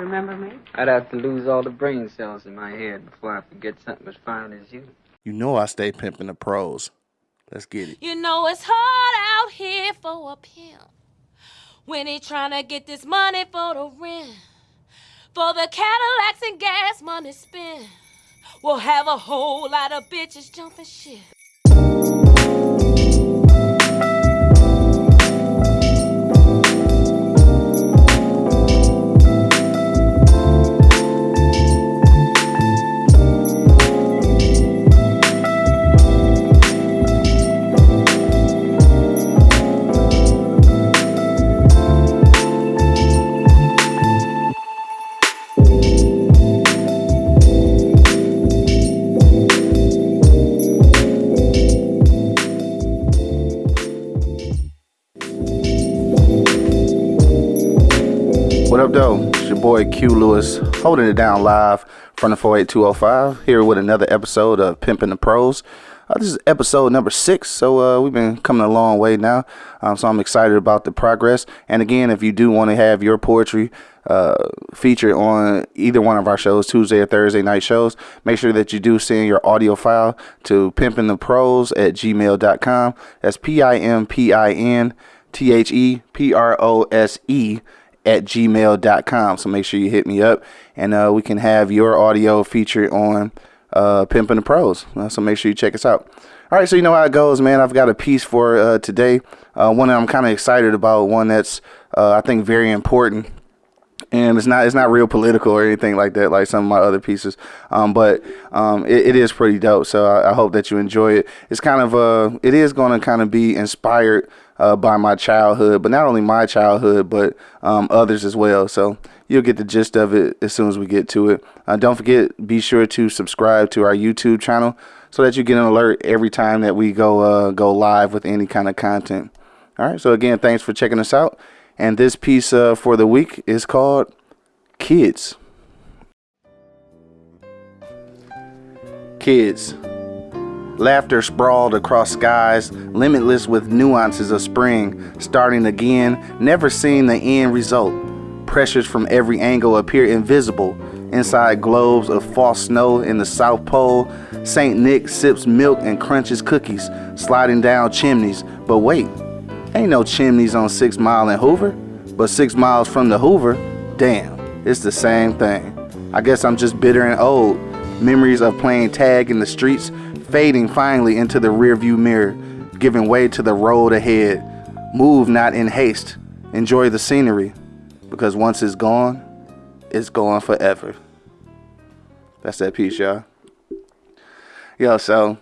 Remember me? I'd have to lose all the brain cells in my head before I forget something as fine as you. You know I stay pimping the prose. Let's get it. You know it's hard out here for a pimp when he trying to get this money for the rent, for the Cadillacs and gas money spent. We'll have a whole lot of bitches jumping shit. What up, though? It's your boy Q Lewis holding it down live from the 48205 here with another episode of Pimping the Prose. Uh, this is episode number six, so uh, we've been coming a long way now. Um, so I'm excited about the progress. And again, if you do want to have your poetry uh, featured on either one of our shows, Tuesday or Thursday night shows, make sure that you do send your audio file to pimpintheprose at gmail.com. That's P I M P I N T H E P R O S E at gmail.com. So make sure you hit me up and uh, we can have your audio featured on uh, Pimpin' the Prose. Uh, so make sure you check us out. All right, so you know how it goes, man. I've got a piece for uh, today. Uh, one that I'm kind of excited about. One that's uh, I think very important and it's not it's not real political or anything like that like some of my other pieces um, but um, it, it is pretty dope so I, I, hope that you enjoy it it's kind of uh it is going to kind of be inspired uh, by my childhood but not only my childhood but um, others as well so you'll get the gist of it as soon as we get to it uh, don't forget be sure to subscribe to our youtube channel so that you get an alert every time that we go uh, go live with any kind of content all right so again thanks for checking us out and this piece uh, for the week is called Kids. Kids. Laughter sprawled across skies, limitless with nuances of spring, starting again, never seeing the end result. Pressures from every angle appear invisible. Inside globes of false snow in the South Pole, St. Nick sips milk and crunches cookies, sliding down chimneys. But wait, Ain't no chimneys on Six Mile and Hoover, but six miles from the Hoover, damn, it's the same thing. I guess I'm just bitter and old. Memories of playing tag in the streets fading finally into the rearview mirror, giving way to the road ahead. Move not in haste. Enjoy the scenery, because once it's gone, it's gone forever. That's that piece, y'all. Yo, so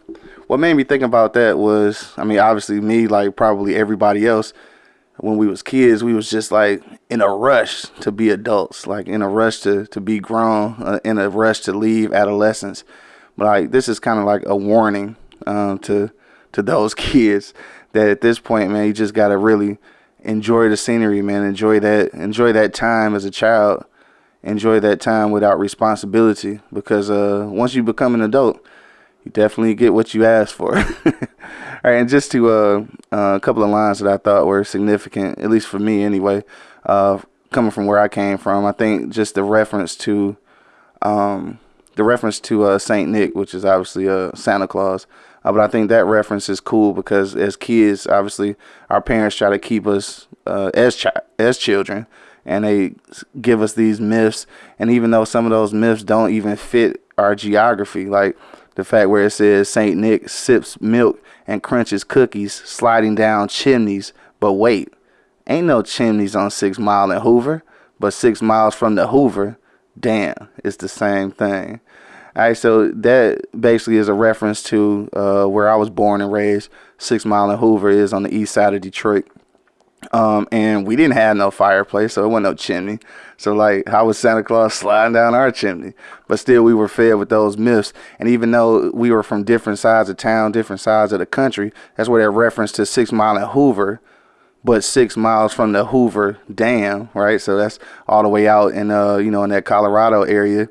what made me think about that was, I mean, obviously me, like probably everybody else, when we was kids, we was just like in a rush to be adults, like in a rush to to be grown, uh, in a rush to leave adolescence. But like this is kind of like a warning um, to to those kids that at this point, man, you just gotta really enjoy the scenery, man. Enjoy that enjoy that time as a child. Enjoy that time without responsibility because uh, once you become an adult you definitely get what you asked for. All right, and just to uh, uh, a couple of lines that I thought were significant, at least for me anyway, uh, coming from where I came from, I think just the reference to um, the reference to uh, Saint Nick, which is obviously uh, Santa Claus. Uh, but I think that reference is cool because as kids, obviously, our parents try to keep us uh, as chi- as children, and they give us these myths. And even though some of those myths don't even fit our geography, like the fact where it says Saint Nick sips milk and crunches cookies, sliding down chimneys. But wait, ain't no chimneys on Six Mile and Hoover, but six miles from the Hoover, damn, it's the same thing. All right, so that basically is a reference to uh, where I was born and raised. Six Mile and Hoover is on the east side of Detroit. Um, and we didn't have no fireplace, so it wasn't no chimney. So like, how was Santa Claus sliding down our chimney? But still, we were fed with those myths. And even though we were from different sides of town, different sides of the country, that's where that reference to Six Mile and Hoover, but six miles from the Hoover Dam, right? So that's all the way out in uh, you know, in that Colorado area.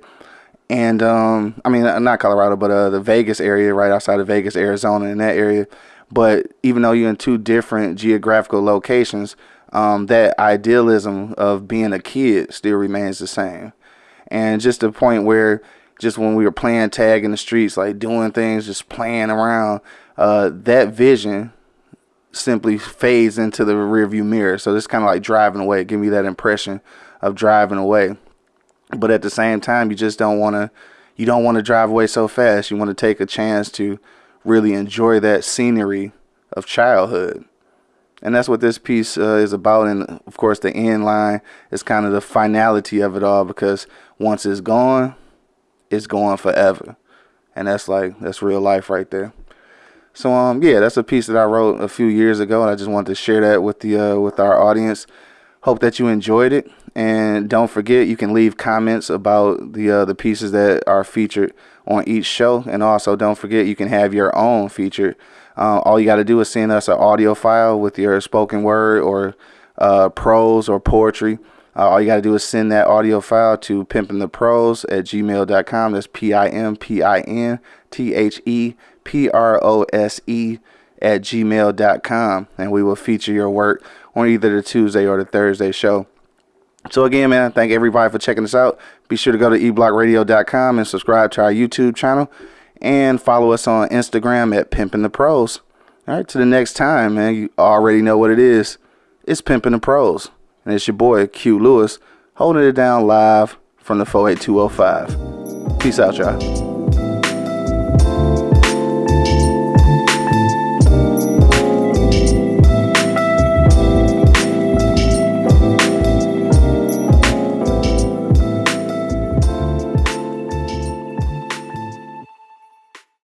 And um, I mean, not Colorado, but uh, the Vegas area, right outside of Vegas, Arizona, in that area. But even though you're in two different geographical locations, um, that idealism of being a kid still remains the same. And just the point where just when we were playing tag in the streets, like doing things, just playing around, uh, that vision simply fades into the rearview mirror. So it's kind of like driving away, give me that impression of driving away. But at the same time, you just don't want to, you don't want to drive away so fast. You want to take a chance to really enjoy that scenery of childhood. And that's what this piece uh, is about. And of course, the end line is kind of the finality of it all because once it's gone, it's gone forever. And that's like, that's real life right there. So um yeah, that's a piece that I wrote a few years ago, and I just wanted to share that with the uh, with our audience. Hope that you enjoyed it, and don't forget you can leave comments about the uh, the pieces that are featured on each show, and also don't forget you can have your own featured. Uh, all you got to do is send us an audio file with your spoken word or uh, prose or poetry. Uh, all you got to do is send that audio file to pimpintheprose at gmail.com. That's P I M P I N T H E P R O S E at gmail.com. And we will feature your work on either the Tuesday or the Thursday show. So again, man, thank everybody for checking us out. Be sure to go to eblockradio.com and subscribe to our YouTube channel and follow us on Instagram at Pimpin' the Prose. All right, to the next time, man. You already know what it is. It's Pimpin' the Prose. And it's your boy, Q Lewis, holding it down live from the 48205. Peace out, y'all.